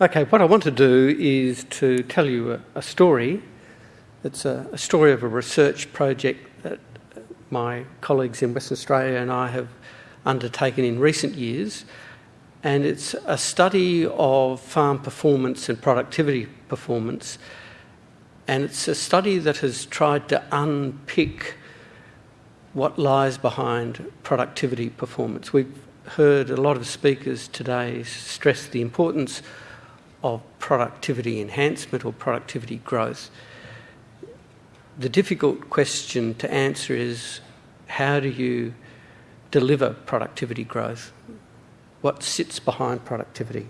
Okay, what I want to do is to tell you a, a story. It's a, a, story of a research project that my colleagues in Western Australia and I have undertaken in recent years. And it's a study of farm performance and productivity performance. And it's a study that has tried to unpick what lies behind productivity performance. We've heard a lot of speakers today stress the importance of productivity enhancement or productivity growth. The difficult question to answer is how do you deliver productivity growth? What sits behind productivity?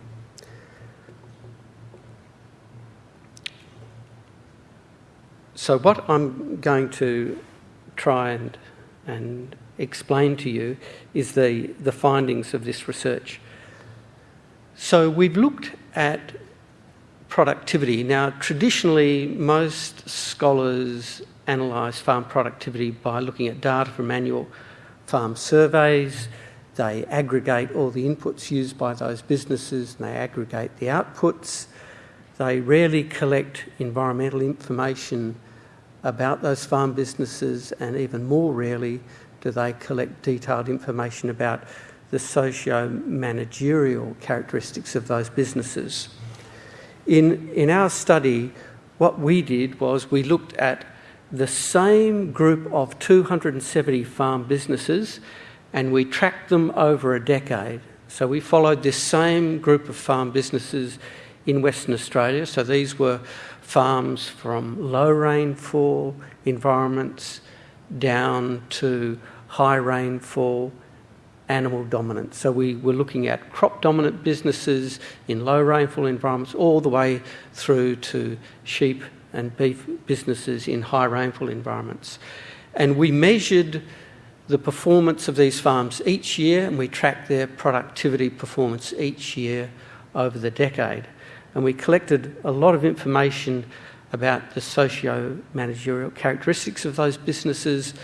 So, what I'm going to try and, and explain to you is the, the findings of this research. So, we've looked at productivity. Now, traditionally, most scholars analyse farm productivity by looking at data from annual farm surveys. They aggregate all the inputs used by those businesses and they aggregate the outputs. They rarely collect environmental information about those farm businesses, and even more rarely do they collect detailed information about the socio managerial characteristics of those businesses. In, in our study, what we did was we looked at the same group of 270 farm businesses and we tracked them over a decade. So we followed this same group of farm businesses in Western Australia. So these were farms from low rainfall environments down to high rainfall animal dominant. So we were looking at crop dominant businesses in low rainfall environments all the way through to sheep and beef businesses in high rainfall environments. And we measured the performance of these farms each year and we tracked their productivity performance each year over the decade. And we collected a lot of information about the socio managerial characteristics of those businesses,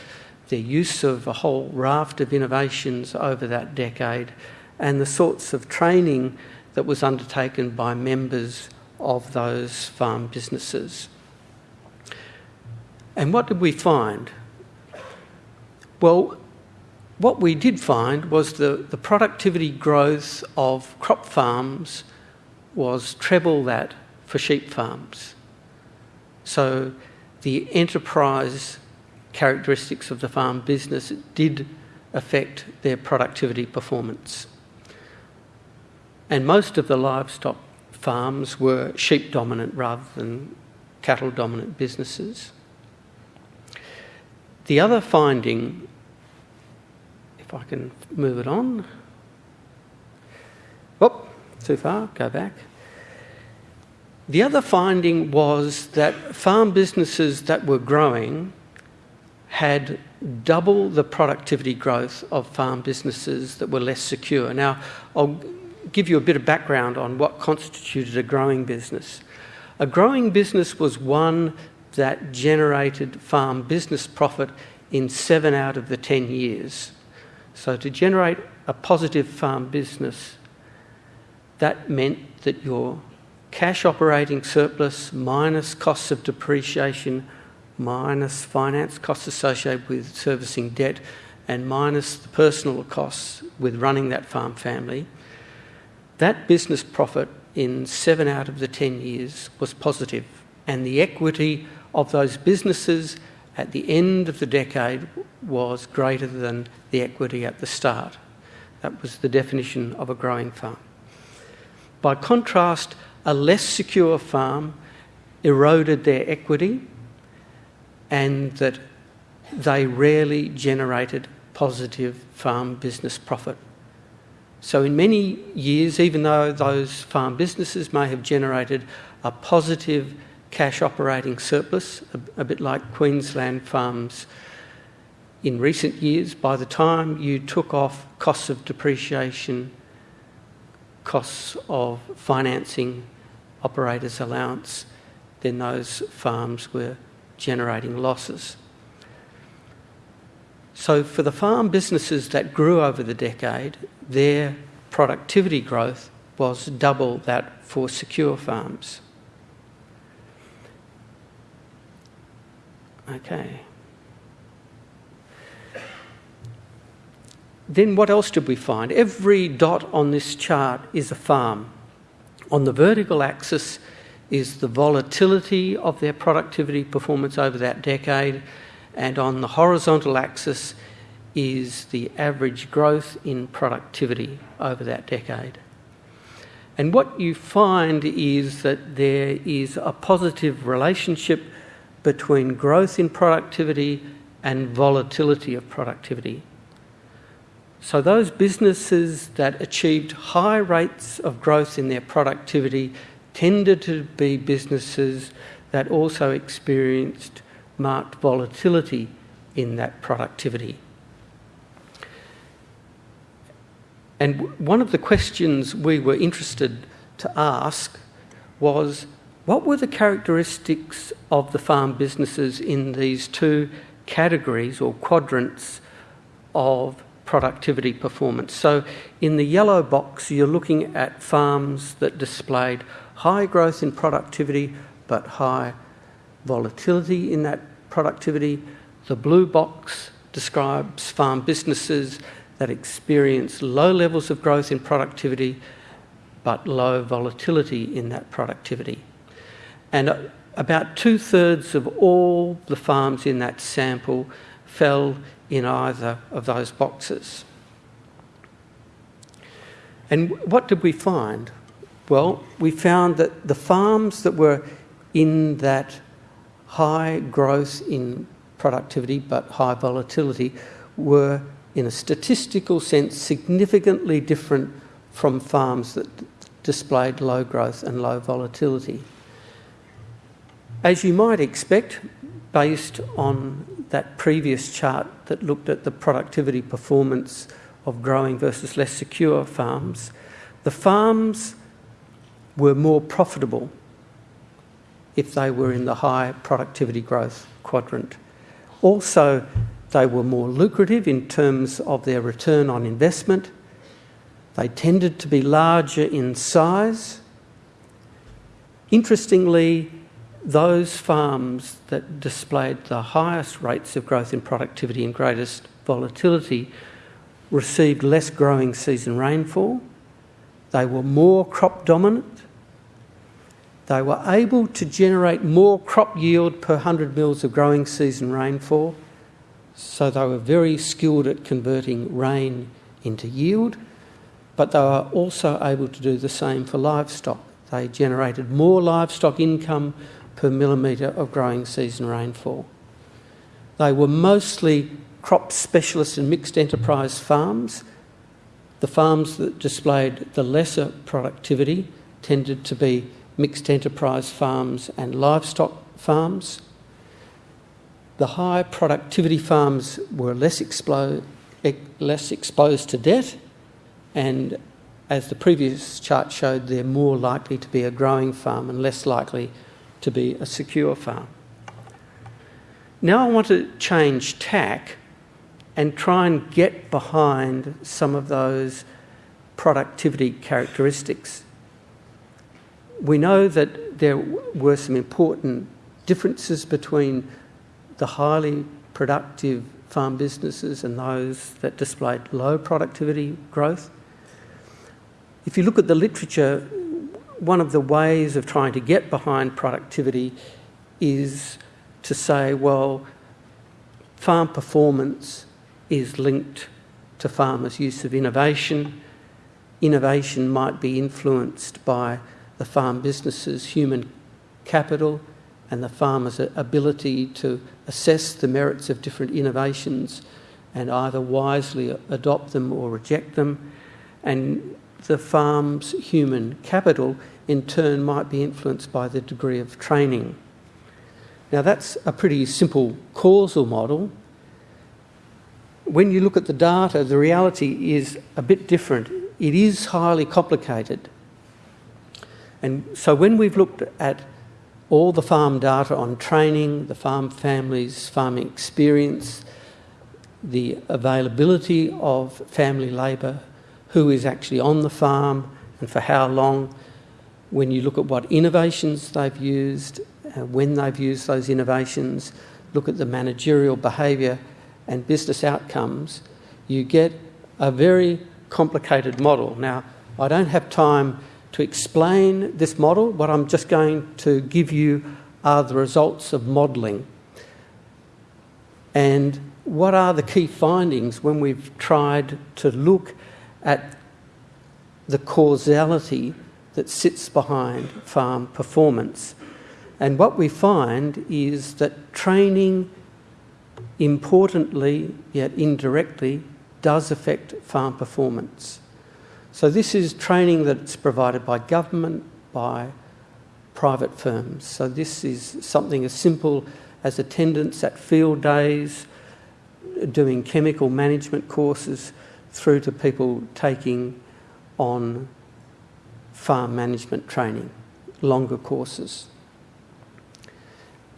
their use of a whole raft of innovations over that decade, and the sorts of training that was undertaken by members of those farm businesses. And what did we find? Well, what we did find was the, the productivity growth of crop farms was treble that for sheep farms. So the enterprise characteristics of the farm business did affect their productivity performance. And most of the livestock farms were sheep dominant rather than cattle dominant businesses. The other finding, if I can move it on, oh, too far, go back. The other finding was that farm businesses that were growing had double the productivity growth of farm businesses that were less secure. Now, I'll give you a bit of background on what constituted a growing business. A growing business was one that generated farm business profit in seven out of the 10 years. So, to generate a positive farm business, that meant that your cash operating surplus minus costs of depreciation minus finance costs associated with servicing debt and minus the personal costs with running that farm family, that business profit in seven out of the 10 years was positive, and the equity of those businesses at the end of the decade was greater than the equity at the start. That was the definition of a growing farm. By contrast, a less secure farm eroded their equity and that they rarely generated positive farm business profit. So, in many years, even though those farm businesses may have generated a positive cash operating surplus, a, a, bit like Queensland farms in recent years, by the time you took off costs of depreciation, costs of financing, operators' allowance, then those farms were generating losses. So, for the farm businesses that grew over the decade, their productivity growth was double that for secure farms. Okay. Then what else did we find? Every dot on this chart is a farm. On the vertical axis is the volatility of their productivity performance over that decade, and on the horizontal axis is the average growth in productivity over that decade. And what you find is that there is a positive relationship between growth in productivity and volatility of productivity. So, those businesses that achieved high rates of growth in their productivity tended to be businesses that also experienced marked volatility in that productivity. And one of the questions we were interested to ask was what were the characteristics of the farm businesses in these two categories or quadrants of productivity performance? So, in the yellow box, you're looking at farms that displayed high growth in productivity but high volatility in that productivity. The blue box describes farm businesses that experience low levels of growth in productivity but low volatility in that productivity. And uh, about two thirds of all the farms in that sample fell in either of those boxes. And what did we find? Well, we found that the farms that were in that high growth in productivity but high volatility were in a statistical sense, significantly different from farms that displayed low growth and low volatility. As you might expect, based on that previous chart that looked at the productivity performance of growing versus less secure farms, the farms were more profitable if they were in the high productivity growth quadrant. Also, they were more lucrative in terms of their return on investment. They tended to be larger in size. Interestingly, those farms that displayed the highest rates of growth in productivity and greatest volatility received less growing season rainfall. They were more crop dominant. They were able to generate more crop yield per 100 mils of growing season rainfall so they were very skilled at converting rain into yield, but they were also able to do the same for livestock. They generated more livestock income per millimetre of growing season rainfall. They were mostly crop specialists and mixed enterprise farms. The farms that displayed the lesser productivity tended to be mixed enterprise farms and livestock farms. The high productivity farms were less, expo- less exposed to debt, and as the previous chart showed, they're more likely to be a growing farm and less likely to be a secure farm. Now I want to change tack and try and get behind some of those productivity characteristics. We know that there were some important differences between the highly productive farm businesses and those that displayed low productivity growth. If you look at the literature, one of the ways of trying to get behind productivity is to say, well, farm performance is linked to farmers' use of innovation. Innovation might be influenced by the farm business's human capital and the farmer's ability to assess the merits of different innovations and either wisely adopt them or reject them. And the farm's human capital, in turn, might be influenced by the degree of training. Now, that's a pretty simple causal model. When you look at the data, the reality is a bit different. It is highly complicated. And so, when we've looked at all the farm data on training, the farm families, farming experience, the availability of family labour, who is actually on the farm, and for how long. When you look at what innovations they've used, uh, when they've used those innovations, look at the managerial behaviour and business outcomes, you get a very complicated model. Now, I don't have time to explain this model. What I'm just going to give you are the results of modelling. And what are the key findings when we've tried to look at the causality that sits behind farm performance? And what we find is that training, importantly yet indirectly, does affect farm performance. So, this is training that's provided by government, by private firms. So, this is something as simple as attendance at field days, doing chemical management courses, through to people taking on farm management training, longer courses.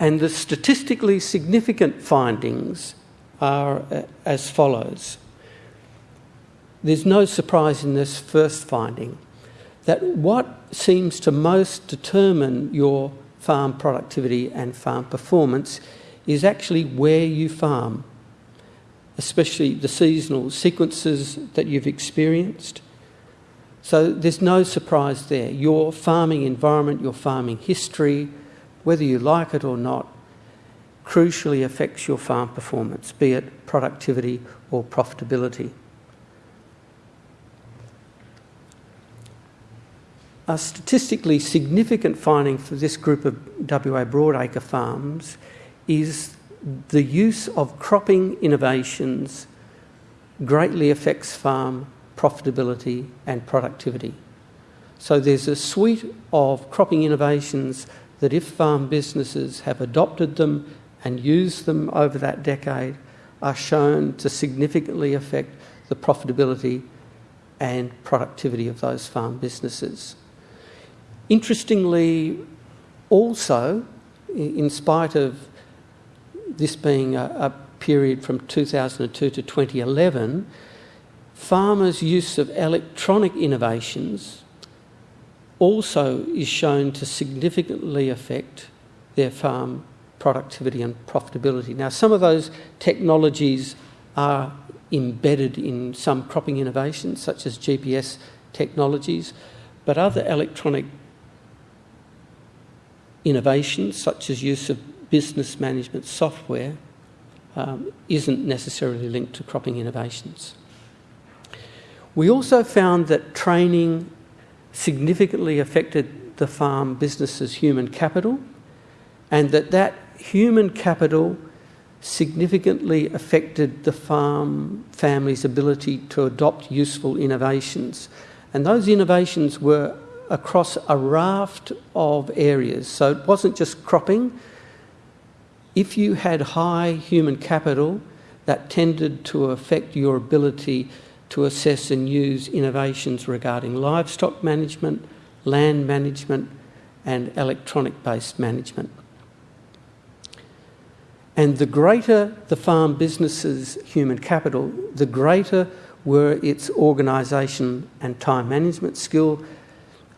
And the statistically significant findings are uh, as follows. There's no surprise in this first finding that what seems to most determine your farm productivity and farm performance is actually where you farm, especially the seasonal sequences that you've experienced. So there's no surprise there. Your farming environment, your farming history, whether you like it or not, crucially affects your farm performance, be it productivity or profitability. A statistically significant finding for this group of WA broadacre farms is the use of cropping innovations greatly affects farm profitability and productivity. So there's a suite of cropping innovations that if farm businesses have adopted them and used them over that decade, are shown to significantly affect the profitability and productivity of those farm businesses. Interestingly, also, in spite of this being a, a period from 2002 to 2011, farmers' use of electronic innovations also is shown to significantly affect their farm productivity and profitability. Now, some of those technologies are embedded in some cropping innovations, such as GPS technologies, but other electronic innovations, such as use of business management software, um, isn't necessarily linked to cropping innovations. We also found that training significantly affected the farm business's human capital and that that human capital significantly affected the farm family's ability to adopt useful innovations. And those innovations were across a raft of areas. So it wasn't just cropping. If you had high human capital, that tended to affect your ability to assess and use innovations regarding livestock management, land management, and electronic based management. And the greater the farm business's human capital, the greater were its organisation and time management skill.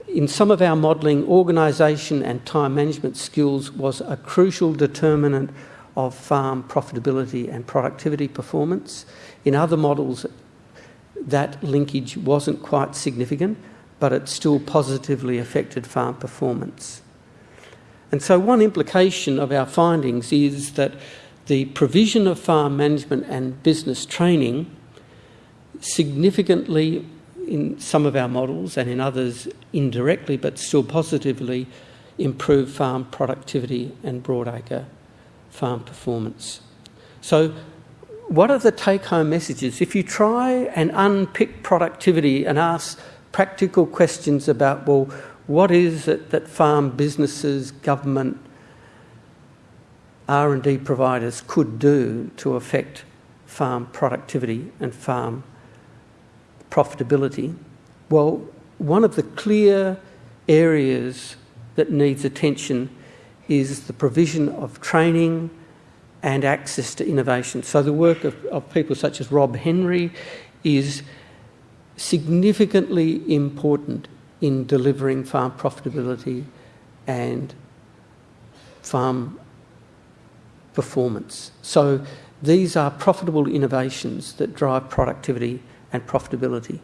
In some of our modelling, organisation and time management skills was a crucial determinant of farm profitability and productivity performance. In other models, that linkage wasn't quite significant, but it still positively affected farm performance. And so, one implication of our findings is that the provision of farm management and business training significantly, in some of our models and in others indirectly but still positively, improve farm productivity and broadacre farm performance. So, what are the take home messages? If you try and unpick productivity and ask practical questions about, well, what is it that farm businesses, government, R&D providers could do to affect farm productivity and farm profitability? Well, one of the clear areas that needs attention is the provision of training and access to innovation. So the work of, of people such as Rob Henry is significantly important in delivering farm profitability and farm performance. So these are profitable innovations that drive productivity and profitability.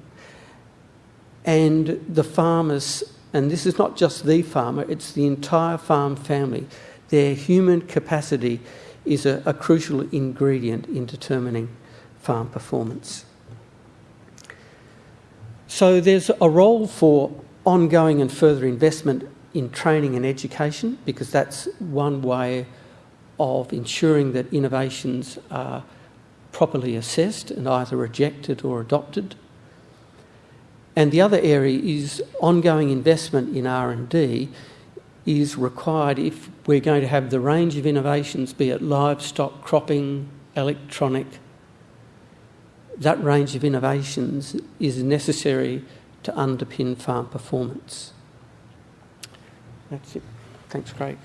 And the farmers, and this is not just the farmer, it's the entire farm family, their human capacity is a, a crucial ingredient in determining farm performance. So there's a role for ongoing and further investment in training and education because that's one way of ensuring that innovations are properly assessed and either rejected or adopted. And the other area is ongoing investment in R&D is required if we're going to have the range of innovations, be it livestock, cropping, electronic, that range of innovations is necessary to underpin farm performance. That's it. Thanks, Craig.